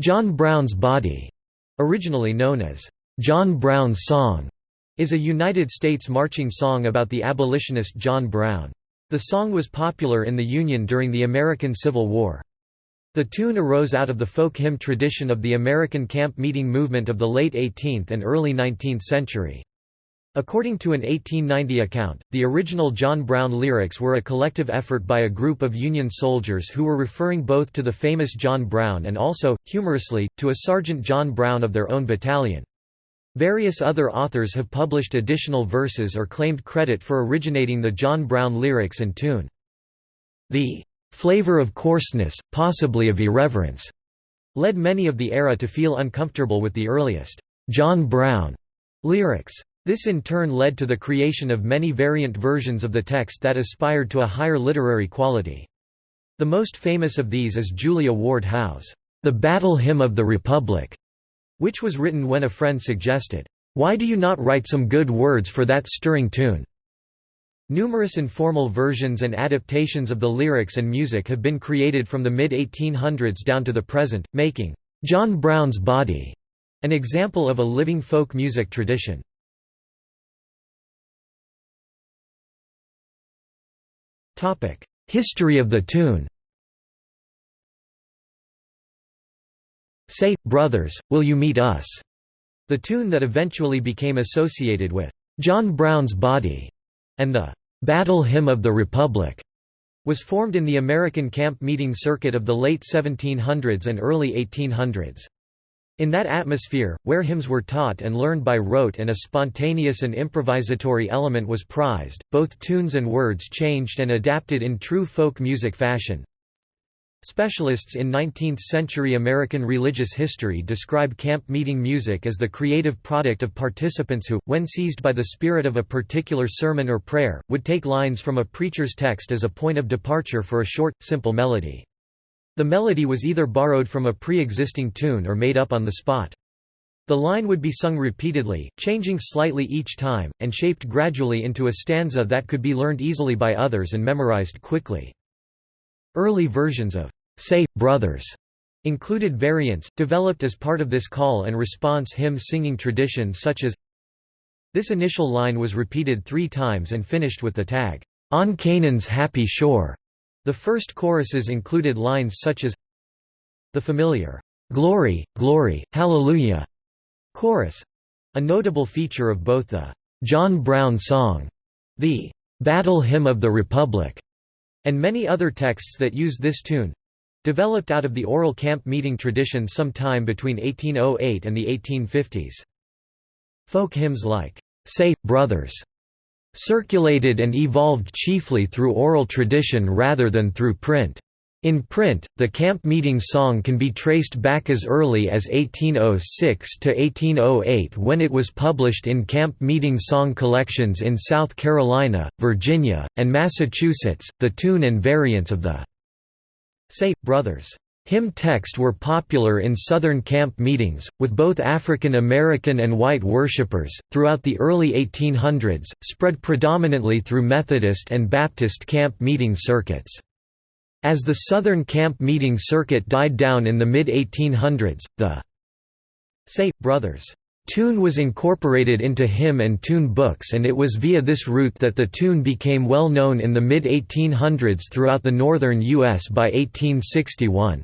John Brown's Body, originally known as John Brown's Song, is a United States marching song about the abolitionist John Brown. The song was popular in the Union during the American Civil War. The tune arose out of the folk hymn tradition of the American camp meeting movement of the late 18th and early 19th century. According to an 1890 account, the original John Brown lyrics were a collective effort by a group of Union soldiers who were referring both to the famous John Brown and also, humorously, to a Sergeant John Brown of their own battalion. Various other authors have published additional verses or claimed credit for originating the John Brown lyrics and tune. The flavor of coarseness, possibly of irreverence, led many of the era to feel uncomfortable with the earliest John Brown lyrics. This in turn led to the creation of many variant versions of the text that aspired to a higher literary quality. The most famous of these is Julia Ward Howe's The Battle Hymn of the Republic, which was written when a friend suggested, "'Why do you not write some good words for that stirring tune?' Numerous informal versions and adaptations of the lyrics and music have been created from the mid-1800s down to the present, making "'John Brown's Body' an example of a living folk music tradition. History of the tune Say, Brothers, Will You Meet Us? The tune that eventually became associated with John Brown's Body and the Battle Hymn of the Republic was formed in the American camp meeting circuit of the late 1700s and early 1800s. In that atmosphere, where hymns were taught and learned by rote and a spontaneous and improvisatory element was prized, both tunes and words changed and adapted in true folk music fashion. Specialists in 19th-century American religious history describe camp meeting music as the creative product of participants who, when seized by the spirit of a particular sermon or prayer, would take lines from a preacher's text as a point of departure for a short, simple melody. The melody was either borrowed from a pre-existing tune or made up on the spot. The line would be sung repeatedly, changing slightly each time, and shaped gradually into a stanza that could be learned easily by others and memorized quickly. Early versions of Say, Brothers included variants, developed as part of this call and response hymn singing tradition such as This initial line was repeated three times and finished with the tag, On Canaan's happy shore. The first choruses included lines such as the familiar, "'Glory, Glory, Hallelujah' chorus, a notable feature of both the "'John Brown Song' the "'Battle Hymn of the Republic' and many other texts that used this tune—developed out of the oral camp meeting tradition sometime between 1808 and the 1850s. Folk hymns like, "'Say, Brothers' circulated and evolved chiefly through oral tradition rather than through print. In print, the camp meeting song can be traced back as early as 1806 to 1808 when it was published in camp meeting song collections in South Carolina, Virginia, and Massachusetts. The tune and variants of the Say, Brothers Hymn texts were popular in Southern camp meetings, with both African American and white worshippers, throughout the early 1800s, spread predominantly through Methodist and Baptist camp meeting circuits. As the Southern camp meeting circuit died down in the mid-1800s, the Say, Brothers tune was incorporated into hymn and tune books and it was via this route that the tune became well known in the mid-1800s throughout the northern U.S. by 1861.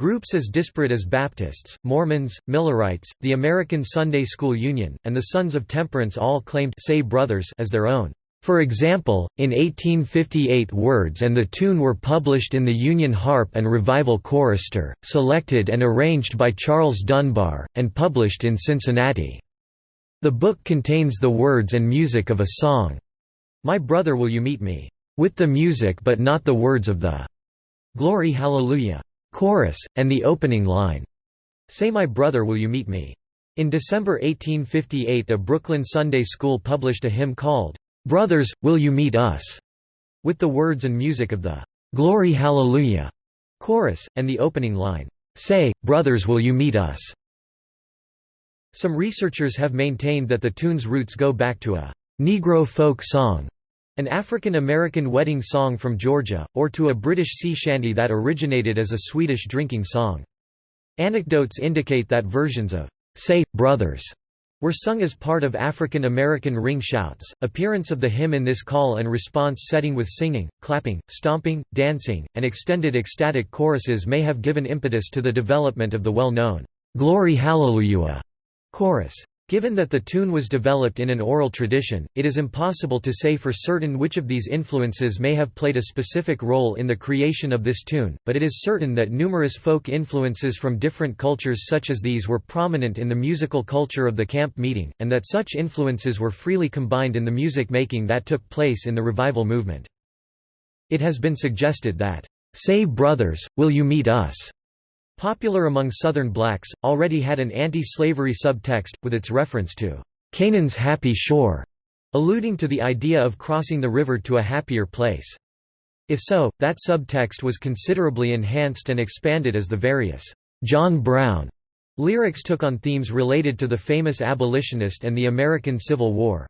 Groups as disparate as Baptists, Mormons, Millerites, the American Sunday School Union, and the Sons of Temperance all claimed Say Brothers as their own. For example, in 1858 words and the tune were published in the Union Harp and Revival Chorister, selected and arranged by Charles Dunbar, and published in Cincinnati. The book contains the words and music of a song, My Brother Will You Meet Me, with the music but not the words of the Glory Hallelujah chorus, and the opening line, Say My Brother Will You Meet Me. In December 1858 a Brooklyn Sunday school published a hymn called, Brothers, Will You Meet Us, with the words and music of the Glory Hallelujah chorus, and the opening line, Say, Brothers Will You Meet Us. Some researchers have maintained that the tune's roots go back to a Negro folk song an African American wedding song from Georgia, or to a British sea shanty that originated as a Swedish drinking song. Anecdotes indicate that versions of Say, Brothers were sung as part of African American ring shouts. Appearance of the hymn in this call and response setting with singing, clapping, stomping, dancing, and extended ecstatic choruses may have given impetus to the development of the well known Glory Hallelujah chorus. Given that the tune was developed in an oral tradition, it is impossible to say for certain which of these influences may have played a specific role in the creation of this tune, but it is certain that numerous folk influences from different cultures such as these were prominent in the musical culture of the camp meeting, and that such influences were freely combined in the music making that took place in the revival movement. It has been suggested that, "'Say Brothers, Will You Meet Us' popular among Southern blacks, already had an anti-slavery subtext, with its reference to Canaan's happy shore, alluding to the idea of crossing the river to a happier place. If so, that subtext was considerably enhanced and expanded as the various John Brown lyrics took on themes related to the famous abolitionist and the American Civil War.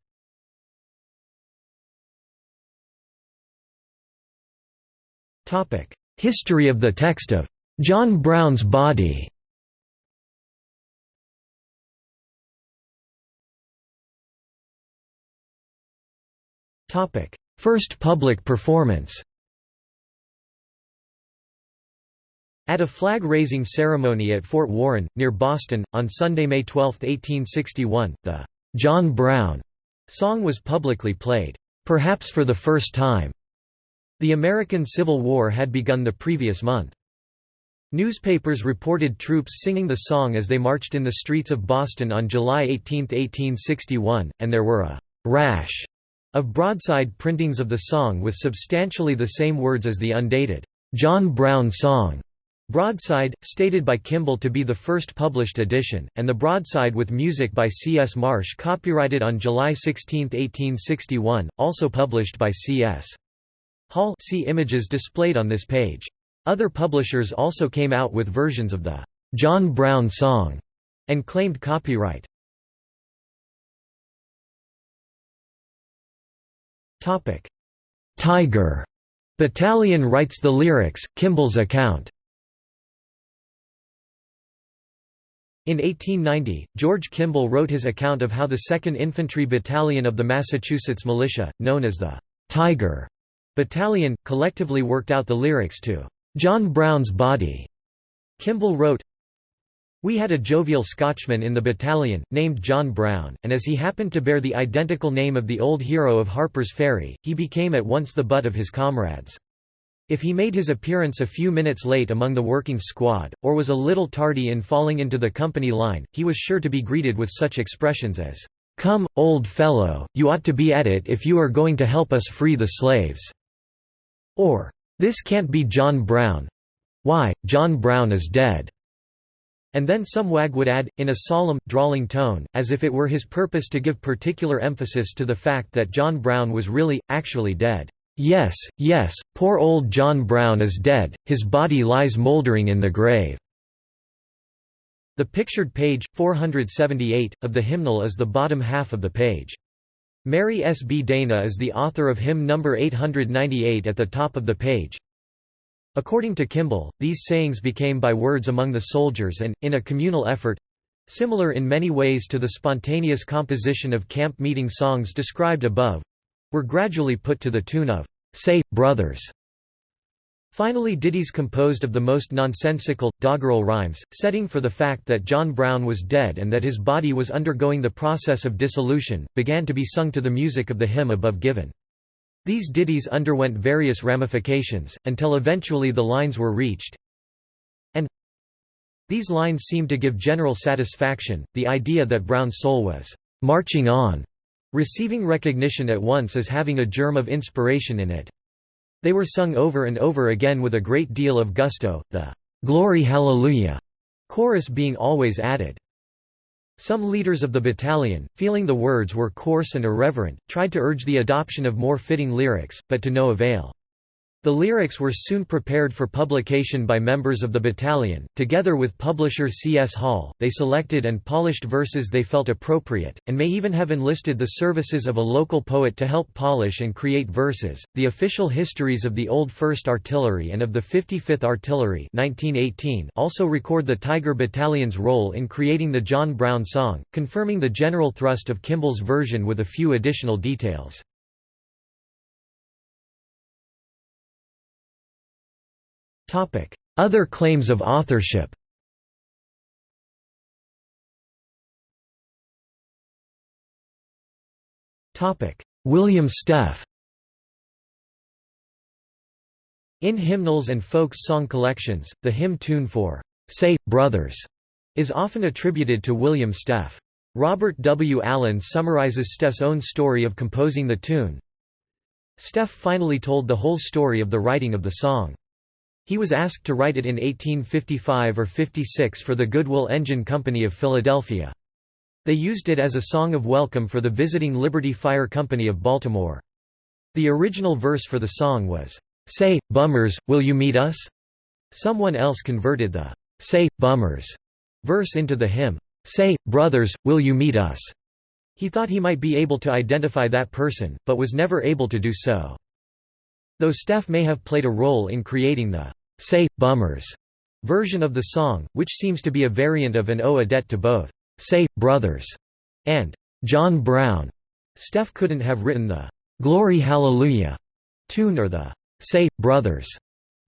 History of the text of John Brown's body First public performance At a flag-raising ceremony at Fort Warren, near Boston, on Sunday, May 12, 1861, the "'John Brown' song was publicly played, perhaps for the first time. The American Civil War had begun the previous month. Newspapers reported troops singing the song as they marched in the streets of Boston on July 18, 1861, and there were a «rash» of broadside printings of the song with substantially the same words as the undated «John Brown Song» broadside, stated by Kimball to be the first published edition, and the broadside with music by C. S. Marsh copyrighted on July 16, 1861, also published by C. S. Hall see images displayed on this page. Other publishers also came out with versions of the John Brown song and claimed copyright. Topic: Tiger Battalion writes the lyrics, Kimball's account. In 1890, George Kimball wrote his account of how the 2nd Infantry Battalion of the Massachusetts Militia, known as the Tiger Battalion, collectively worked out the lyrics to John Brown's body. Kimball wrote, we had a jovial Scotchman in the battalion, named John Brown, and as he happened to bear the identical name of the old hero of Harper's Ferry, he became at once the butt of his comrades. If he made his appearance a few minutes late among the working squad, or was a little tardy in falling into the company line, he was sure to be greeted with such expressions as, "'Come, old fellow, you ought to be at it if you are going to help us free the slaves' or this can't be John Brown. Why, John Brown is dead. And then some wag would add, in a solemn, drawling tone, as if it were his purpose to give particular emphasis to the fact that John Brown was really, actually dead. Yes, yes, poor old John Brown is dead, his body lies mouldering in the grave. The pictured page, 478, of the hymnal is the bottom half of the page. Mary S. B. Dana is the author of hymn number 898 at the top of the page. According to Kimball, these sayings became by words among the soldiers and, in a communal effort—similar in many ways to the spontaneous composition of camp meeting songs described above—were gradually put to the tune of, "'Say, Brothers' Finally ditties composed of the most nonsensical, doggerel rhymes, setting for the fact that John Brown was dead and that his body was undergoing the process of dissolution, began to be sung to the music of the hymn above given. These ditties underwent various ramifications, until eventually the lines were reached, and these lines seemed to give general satisfaction, the idea that Brown's soul was «marching on», receiving recognition at once as having a germ of inspiration in it. They were sung over and over again with a great deal of gusto, the "'Glory Hallelujah' chorus being always added. Some leaders of the battalion, feeling the words were coarse and irreverent, tried to urge the adoption of more fitting lyrics, but to no avail. The lyrics were soon prepared for publication by members of the battalion. Together with publisher C. S. Hall, they selected and polished verses they felt appropriate, and may even have enlisted the services of a local poet to help polish and create verses. The official histories of the Old 1st Artillery and of the 55th Artillery 1918 also record the Tiger Battalion's role in creating the John Brown song, confirming the general thrust of Kimball's version with a few additional details. Other claims of authorship William Steffe In hymnals and folk song collections, the hymn tune for "'Say, Brothers' is often attributed to William Steffe. Robert W. Allen summarizes Steffe's own story of composing the tune. Steffe finally told the whole story of the writing of the song. He was asked to write it in 1855 or 56 for the Goodwill Engine Company of Philadelphia. They used it as a song of welcome for the visiting Liberty Fire Company of Baltimore. The original verse for the song was, "'Say, bummers, will you meet us?' Someone else converted the "'Say, bummers' verse into the hymn, "'Say, brothers, will you meet us?' He thought he might be able to identify that person, but was never able to do so. Though Steffe may have played a role in creating the Say, Bummers version of the song, which seems to be a variant of an owe a debt to both Say, Brothers and John Brown. Steffe couldn't have written the Glory Hallelujah tune or the Say, Brothers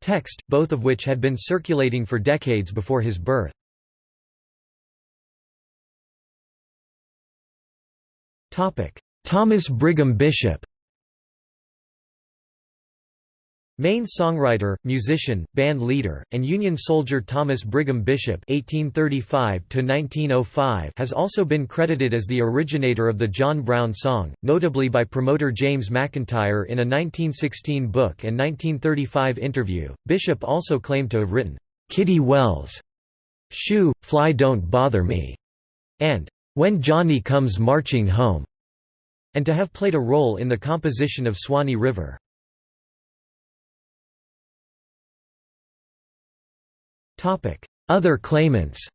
text, both of which had been circulating for decades before his birth. Thomas Brigham Bishop Maine songwriter, musician, band leader, and Union soldier Thomas Brigham Bishop (1835–1905) has also been credited as the originator of the John Brown song, notably by promoter James McIntyre in a 1916 book and 1935 interview. Bishop also claimed to have written "Kitty Wells," "Shoo, Fly Don't Bother Me," and "When Johnny Comes Marching Home," and to have played a role in the composition of Swanee River. Other claimants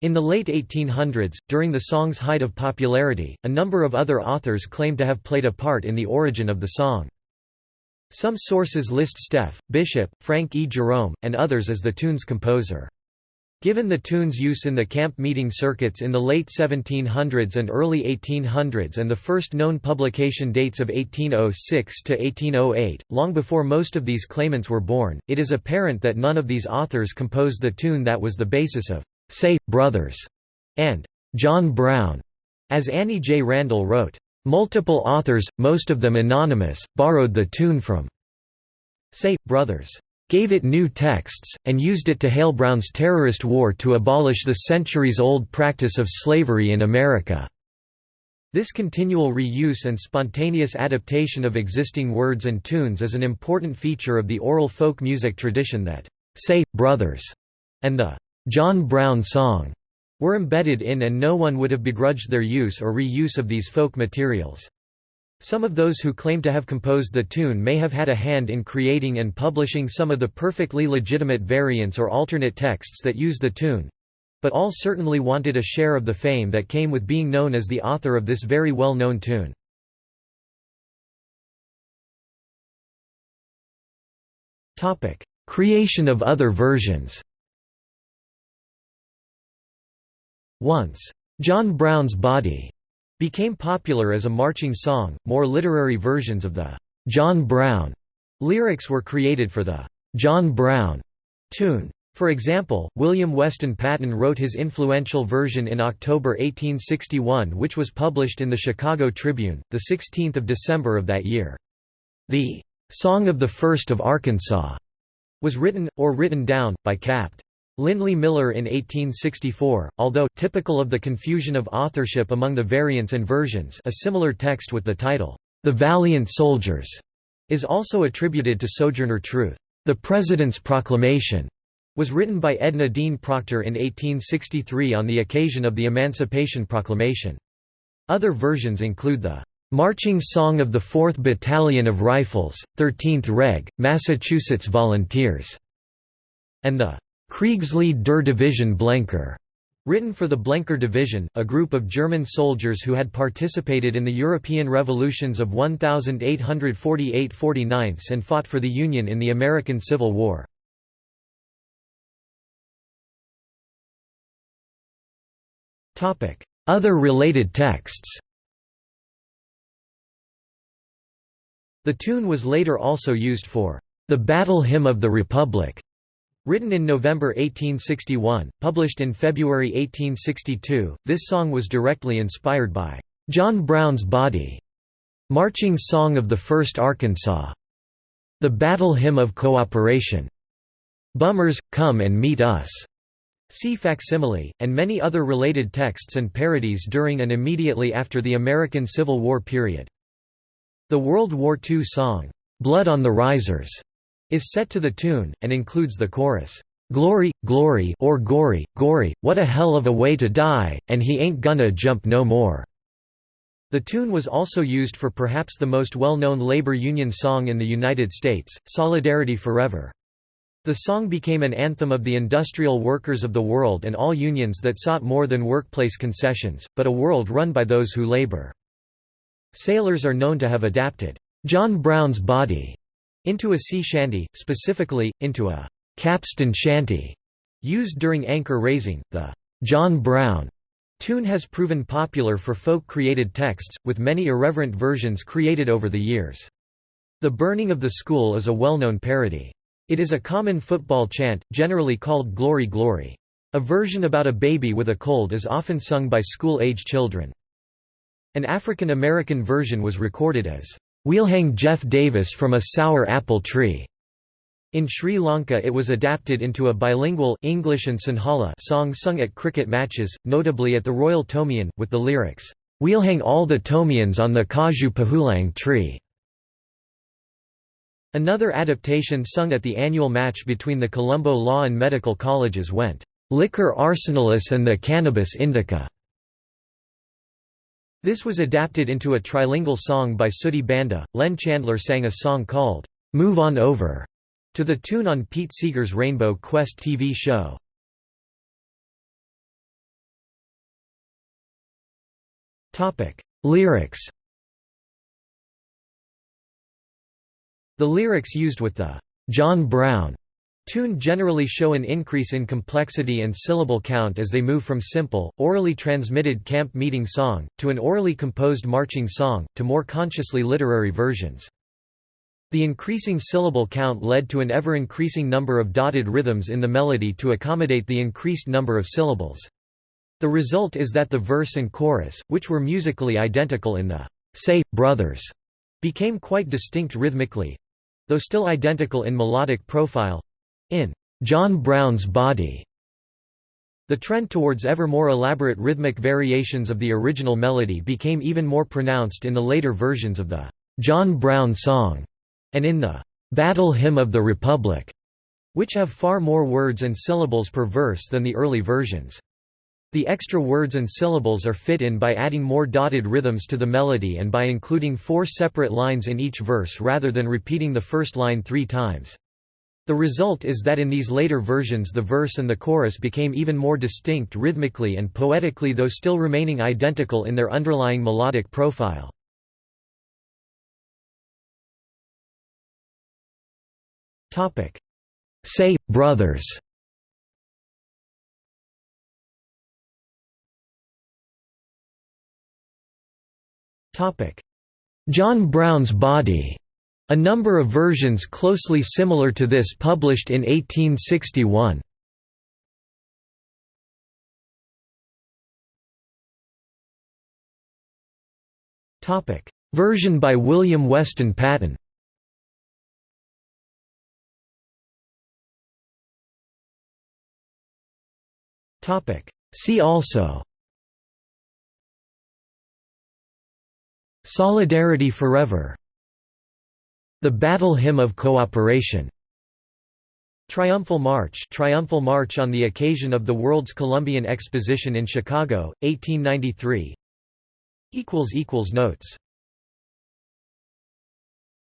In the late 1800s, during the song's height of popularity, a number of other authors claim to have played a part in the origin of the song. Some sources list Steffe, Bishop, Frank E. Jerome, and others as the tune's composer. Given the tune's use in the camp meeting circuits in the late 1700s and early 1800s and the first known publication dates of 1806 to 1808, long before most of these claimants were born, it is apparent that none of these authors composed the tune that was the basis of "'Say, Brothers' and "'John Brown'", as Annie J. Randall wrote. Multiple authors, most of them anonymous, borrowed the tune from "'Say, Brothers' gave it new texts, and used it to hail Brown's terrorist war to abolish the centuries-old practice of slavery in America. This continual reuse and spontaneous adaptation of existing words and tunes is an important feature of the oral folk music tradition that, "'Say, Brothers' and the "'John Brown Song' were embedded in and no one would have begrudged their use or reuse of these folk materials. Some of those who claim to have composed the tune may have had a hand in creating and publishing some of the perfectly legitimate variants or alternate texts that use the tune, but all certainly wanted a share of the fame that came with being known as the author of this very well-known tune. Creation of other versions Once, "'John Brown's Body' became popular as a marching song. More literary versions of the John Brown lyrics were created for the John Brown tune. For example, William Weston Patton wrote his influential version in October 1861 which was published in the Chicago Tribune, 16 December of that year. The "'Song of the First of Arkansas' was written, or written down, by Capt. Lindley Miller in 1864, although typical of the confusion of authorship among the variants and versions a similar text with the title, "'The Valiant Soldiers' is also attributed to Sojourner Truth. The President's Proclamation was written by Edna Dean Proctor in 1863 on the occasion of the Emancipation Proclamation. Other versions include the Marching Song of the 4th Battalion of Rifles, 13th Reg., Massachusetts Volunteers, and the Kriegslied der Division Blenker, written for the Blenker Division, a group of German soldiers who had participated in the European revolutions of 1848–49 and fought for the Union in the American Civil War. Other related texts The tune was later also used for the Battle Hymn of the Republic, written in November 1861, published in February 1862. This song was directly inspired by John Brown's Body, Marching Song of the 1st Arkansas, The Battle Hymn of Cooperation, Bummers, Come and Meet Us, See facsimile, and many other related texts and parodies during and immediately after the American Civil War period. The World War II song, "'Blood on the Risers' is set to the tune, and includes the chorus, "'Glory, glory or gory, gory, what a hell of a way to die, and he ain't gonna jump no more." The tune was also used for perhaps the most well-known labor union song in the United States, Solidarity Forever. The song became an anthem of the industrial workers of the world and all unions that sought more than workplace concessions, but a world run by those who labor. Sailors are known to have adapted, "'John Brown's Body' into a sea shanty, specifically, into a "'capstan shanty' used during anchor raising. The "'John Brown' tune has proven popular for folk-created texts, with many irreverent versions created over the years. The Burning of the School is a well-known parody. It is a common football chant, generally called Glory Glory. A version about a baby with a cold is often sung by school-age children. An African American version was recorded as, "'We'll hang Jeff Davis from a sour apple tree'". In Sri Lanka it was adapted into a bilingual English and Sinhala song sung at cricket matches, notably at the Royal Thomian, with the lyrics, "'We'll hang all the Thomians on the Kaju Pahulang tree'". Another adaptation sung at the annual match between the Colombo Law and Medical Colleges went, "'Liquor Arsenicalis and the Cannabis Indica'". This was adapted into a trilingual song by Sooty Banda. Len Chandler sang a song called, Move On Over, to the tune on Pete Seeger's Rainbow Quest TV show. Lyrics The lyrics used with the John Brown tune generally show an increase in complexity and syllable count as they move from simple, orally transmitted camp meeting song, to an orally composed marching song, to more consciously literary versions. The increasing syllable count led to an ever-increasing number of dotted rhythms in the melody to accommodate the increased number of syllables. The result is that the verse and chorus, which were musically identical in the Say, Brothers, became quite distinct rhythmically, though still identical in melodic profile in John Brown's Body. The trend towards ever more elaborate rhythmic variations of the original melody became even more pronounced in the later versions of the John Brown song and in the Battle Hymn of the Republic, which have far more words and syllables per verse than the early versions. The extra words and syllables are fit in by adding more dotted rhythms to the melody and by including four separate lines in each verse rather than repeating the first line three times. The result is that in these later versions the verse and the chorus became even more distinct rhythmically and poetically though still remaining identical in their underlying melodic profile. Say, Brothers. John Brown's Body, a number of versions closely similar to this published in 1861. Version by William Weston Patton. See also. Solidarity Forever The Battle Hymn of Cooperation. Triumphal March Triumphal March on the occasion of the World's Columbian Exposition in Chicago, 1893 Notes